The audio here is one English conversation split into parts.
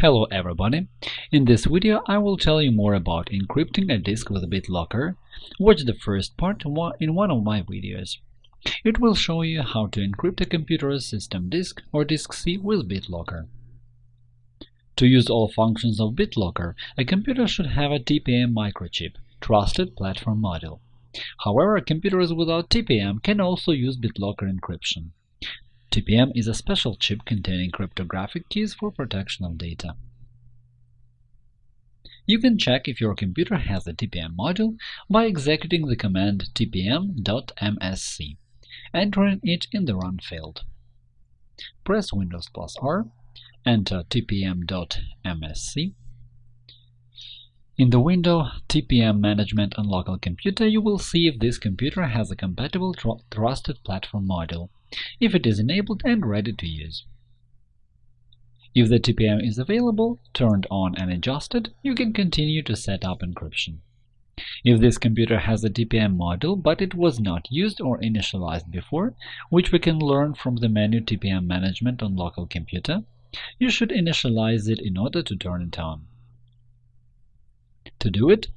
Hello everybody! In this video I will tell you more about encrypting a disk with BitLocker. Watch the first part in one of my videos. It will show you how to encrypt a computer's system disk or disk C with BitLocker. To use all functions of BitLocker, a computer should have a TPM microchip, Trusted Platform Module. However, computers without TPM can also use BitLocker encryption. TPM is a special chip containing cryptographic keys for protection of data. You can check if your computer has a TPM module by executing the command tpm.msc, entering it in the Run field. Press Windows plus R, enter tpm.msc. In the window TPM Management on Local Computer, you will see if this computer has a compatible tr Trusted Platform module if it is enabled and ready to use. If the TPM is available, turned on and adjusted, you can continue to set up encryption. If this computer has a TPM module but it was not used or initialized before, which we can learn from the menu TPM Management on local computer, you should initialize it in order to turn it on. To do it,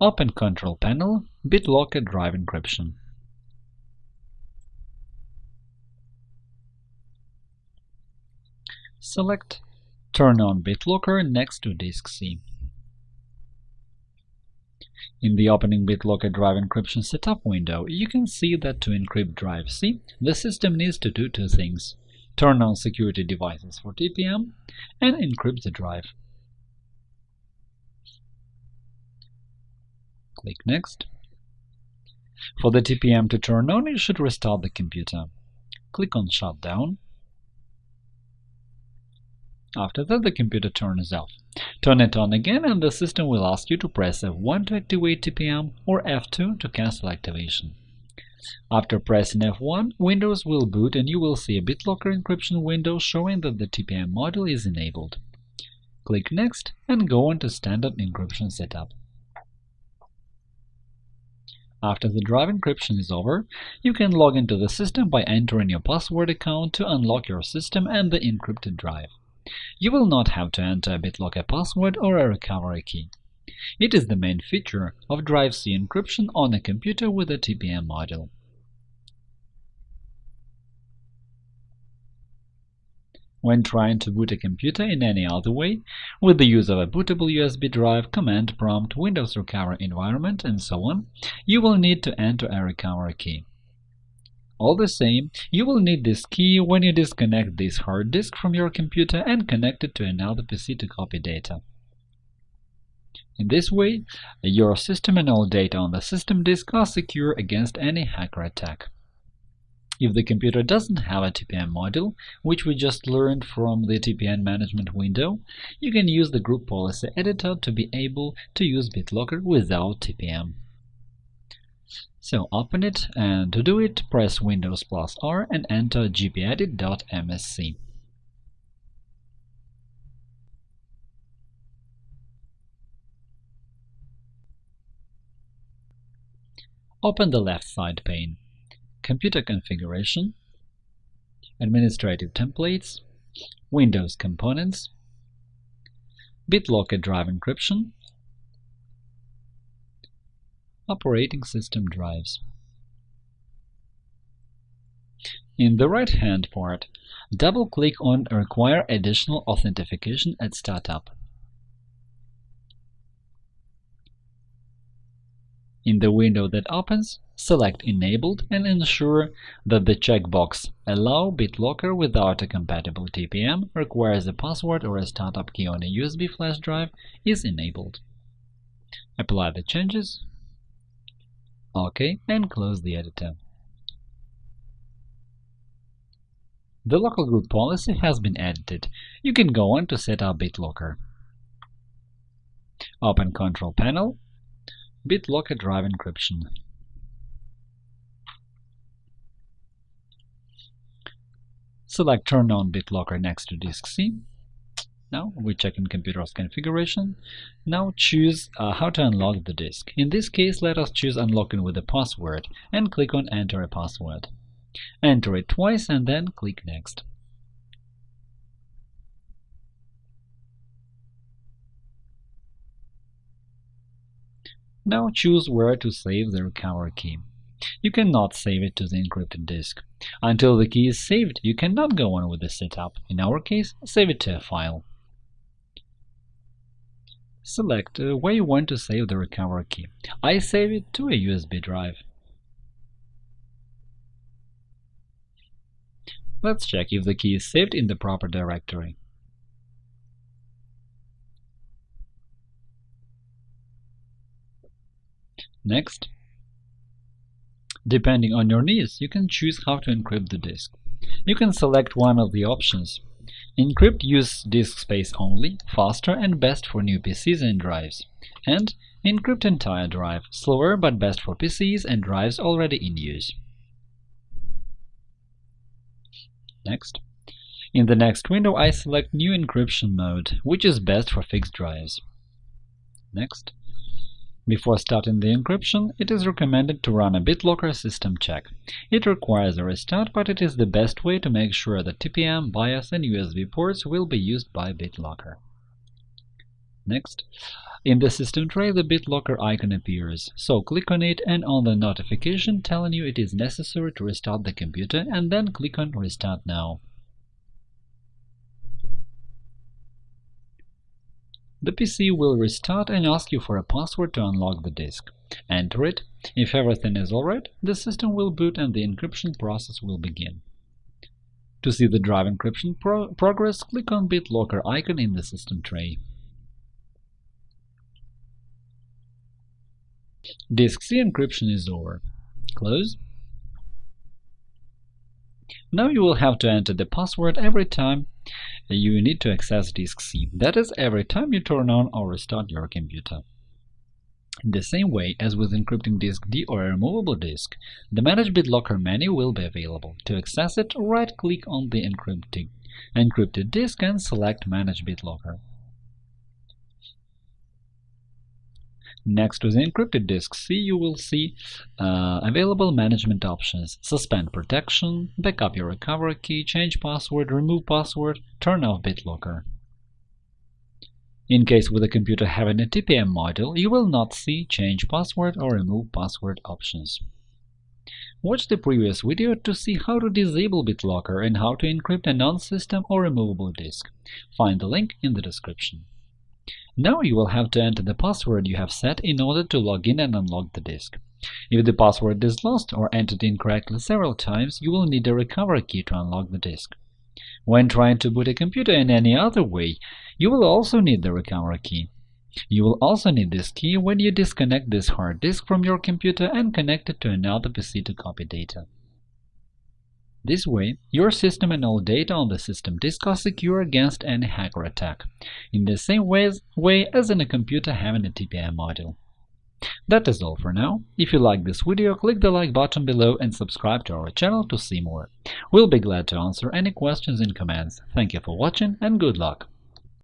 open Control Panel, BitLocker Drive Encryption. Select Turn on BitLocker next to disk C. In the opening BitLocker Drive Encryption Setup window, you can see that to encrypt drive C, the system needs to do two things – turn on security devices for TPM and encrypt the drive. Click Next. For the TPM to turn on, you should restart the computer. Click on Shutdown after that, the computer turns off. Turn it on again and the system will ask you to press F1 to activate TPM or F2 to cancel activation. After pressing F1, Windows will boot and you will see a BitLocker encryption window showing that the TPM module is enabled. Click Next and go on to Standard Encryption Setup. After the drive encryption is over, you can log into the system by entering your password account to unlock your system and the encrypted drive. You will not have to enter a BitLocker password or a recovery key. It is the main feature of Drive C encryption on a computer with a TPM module. When trying to boot a computer in any other way, with the use of a bootable USB drive, command prompt, Windows recovery environment, and so on, you will need to enter a recovery key. All the same, you will need this key when you disconnect this hard disk from your computer and connect it to another PC to copy data. In this way, your system and all data on the system disk are secure against any hacker attack. If the computer doesn't have a TPM module, which we just learned from the TPM management window, you can use the Group Policy Editor to be able to use BitLocker without TPM. So open it, and to do it, press Windows plus R and enter gpedit.msc. Open the left side pane. Computer configuration, Administrative templates, Windows components, BitLocker drive encryption, Operating System drives. In the right-hand part, double-click on Require additional authentication at startup. In the window that opens, select Enabled and ensure that the checkbox Allow BitLocker without a compatible TPM requires a password or a startup key on a USB flash drive is enabled. Apply the changes OK, and close the editor. The local group policy has been edited. You can go on to set up BitLocker. Open Control Panel, BitLocker Drive Encryption. Select Turn on BitLocker next to disk C now we check in computer's configuration. Now choose uh, how to unlock the disk. In this case, let us choose unlocking with a password and click on enter a password. Enter it twice and then click next. Now choose where to save the recovery key. You cannot save it to the encrypted disk. Until the key is saved, you cannot go on with the setup. In our case, save it to a file. Select uh, where you want to save the recovery key. I save it to a USB drive. Let's check if the key is saved in the proper directory. Next, depending on your needs, you can choose how to encrypt the disk. You can select one of the options Encrypt use disk space only, faster and best for new PCs and drives. And encrypt entire drive, slower but best for PCs and drives already in use. Next. In the next window, I select New encryption mode, which is best for fixed drives. Next. Before starting the encryption, it is recommended to run a BitLocker system check. It requires a restart, but it is the best way to make sure that TPM, BIOS, and USB ports will be used by BitLocker. Next, in the system tray the BitLocker icon appears, so click on it and on the notification telling you it is necessary to restart the computer and then click on Restart now. The PC will restart and ask you for a password to unlock the disk. Enter it. If everything is alright, the system will boot and the encryption process will begin. To see the drive encryption pro progress, click on BitLocker icon in the system tray. Disk C encryption is over. Close. Now you will have to enter the password every time you need to access disk C, that is, every time you turn on or restart your computer. In the same way as with encrypting disk D or a removable disk, the Manage BitLocker menu will be available. To access it, right-click on the encrypted, encrypted disk and select Manage BitLocker. Next to the encrypted disk C, you will see uh, available management options – suspend protection, backup your recovery key, change password, remove password, turn off BitLocker. In case with a computer having a TPM module, you will not see change password or remove password options. Watch the previous video to see how to disable BitLocker and how to encrypt a non-system or removable disk. Find the link in the description. Now you will have to enter the password you have set in order to log in and unlock the disk. If the password is lost or entered incorrectly several times, you will need a recovery key to unlock the disk. When trying to boot a computer in any other way, you will also need the recovery key. You will also need this key when you disconnect this hard disk from your computer and connect it to another PC to copy data. This way, your system and all data on the system disk are secure against any hacker attack, in the same ways, way as in a computer having a TPM module. That is all for now. If you like this video, click the like button below and subscribe to our channel to see more. We'll be glad to answer any questions in comments. Thank you for watching and good luck!